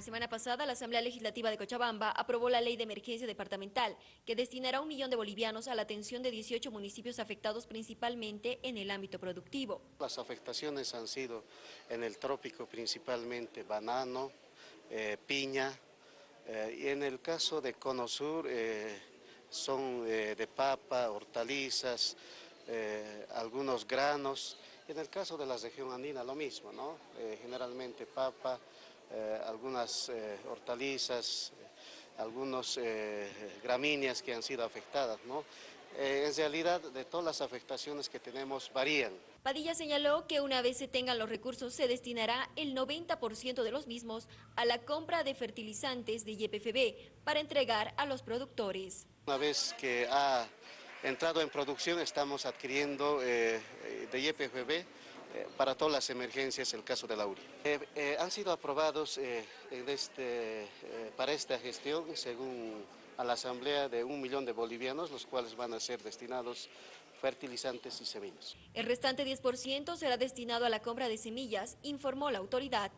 La semana pasada, la Asamblea Legislativa de Cochabamba aprobó la Ley de Emergencia Departamental, que destinará un millón de bolivianos a la atención de 18 municipios afectados principalmente en el ámbito productivo. Las afectaciones han sido en el trópico principalmente banano, eh, piña, eh, y en el caso de Cono Sur eh, son de papa, hortalizas, algunos granos, y en el caso de la región andina lo mismo, ¿no? generalmente papa, eh, algunas eh, hortalizas, algunas eh, gramíneas que han sido afectadas. ¿no? en realidad, de todas las afectaciones que tenemos varían. Padilla señaló que una vez se tengan los recursos, se destinará el 90% de los mismos a la compra de fertilizantes de YPFB para entregar a los productores. Una vez que ha entrado en producción, estamos adquiriendo de YPFB eh, para todas las emergencias, el caso de la URI. Eh, eh, han sido aprobados este, para esta gestión, según a la Asamblea, de un millón de bolivianos, los cuales van a ser destinados fertilizantes y semillas. El restante 10% será destinado a la compra de semillas, informó la autoridad.